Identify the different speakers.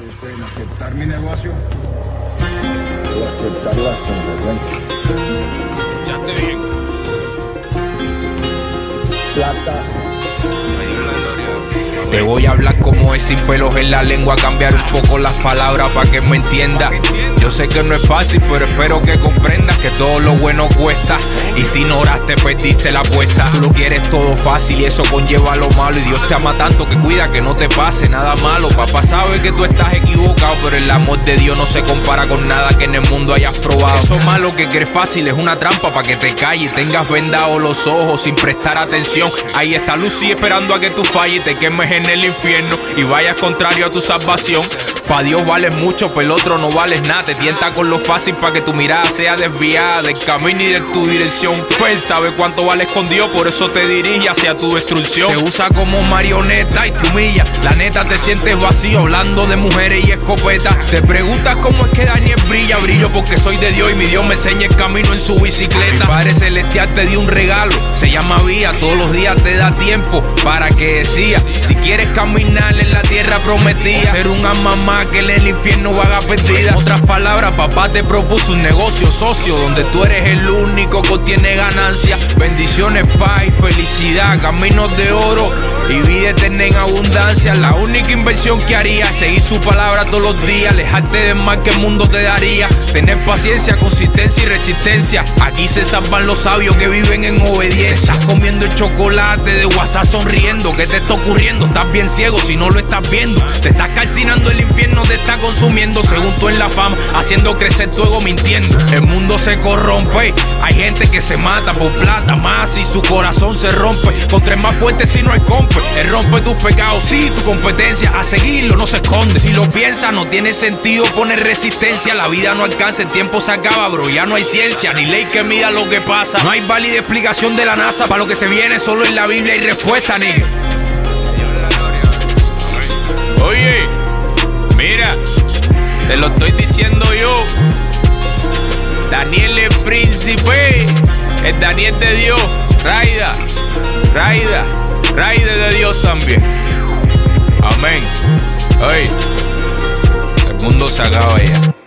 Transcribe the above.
Speaker 1: en aceptar mi negocio
Speaker 2: y aceptar las consecuencias.
Speaker 3: Escuchaste bien.
Speaker 2: Plata
Speaker 3: Te voy a hablar como es sin pelos en la lengua, cambiar un poco las palabras para que me entienda. Yo sé que no es fácil, pero espero que comprendas que todo lo bueno cuesta. Y si no oraste, perdiste la apuesta. Tú lo quieres todo fácil y eso conlleva lo malo. Y Dios te ama tanto que cuida que no te pase nada malo. Papá sabe que tú estás equivocado, pero el amor de Dios no se compara con nada que en el mundo hayas probado. Eso malo que crees fácil es una trampa para que te calles. Tengas vendados los ojos sin prestar atención. Ahí está Lucy esperando a que tú falles y te quemes en el infierno y vayas contrario a tu salvación. Pa' Dios vales mucho, pero el otro no vales nada. Te tienta con lo fácil para que tu mirada sea desviada del camino y de tu dirección. Él sabe cuánto vale escondido, por eso te dirige hacia tu destrucción. Te usa como marioneta y te humilla. La neta te sientes vacío hablando de mujeres y escopetas. Te preguntas cómo es que Daniel brilla, brillo porque soy de Dios y mi Dios me enseña el camino en su bicicleta. Mi Padre Celestial te dio un regalo, se llama vía. Todos los días te da tiempo para que decía. Si quieres caminar en la tierra prometida, ser un alma más que en el infierno vaga perdida. En otras palabras, papá te propuso un negocio socio donde tú eres el único que tiene ganancia. Bendiciones, paz y felicidad, caminos de oro y vida eterna en abundancia. La única inversión que haría seguir su palabra todos los días, alejarte del mal que el mundo te daría. Tener paciencia, consistencia y resistencia. Aquí se salvan los sabios que viven en obediencia. Estás comiendo el chocolate de WhatsApp sonriendo. ¿Qué te está ocurriendo? Estás bien ciego si no lo estás viendo. Te estás calcinando el infierno, te está consumiendo según tú en la fama, haciendo crecer tu ego mintiendo. El mundo se corrompe, hay gente que se mata por plata más y su corazón se rompe. Con tres más fuertes si no hay compe. Él rompe tus pecados, sí, tu competencia. A seguirlo no se esconde. Si lo piensas, no tiene sentido poner resistencia. La vida no alcanza, el tiempo se acaba, bro. Ya no hay ciencia ni ley que mida lo que pasa. No hay válida explicación de la NASA para lo que se viene, solo en la Biblia hay respuesta, nigga. Oye, mira, te lo estoy diciendo yo. Daniel es príncipe, el Daniel de Dios. Raida, Raida, Raida de Dios también. Amén. Oye, el mundo se acaba ya.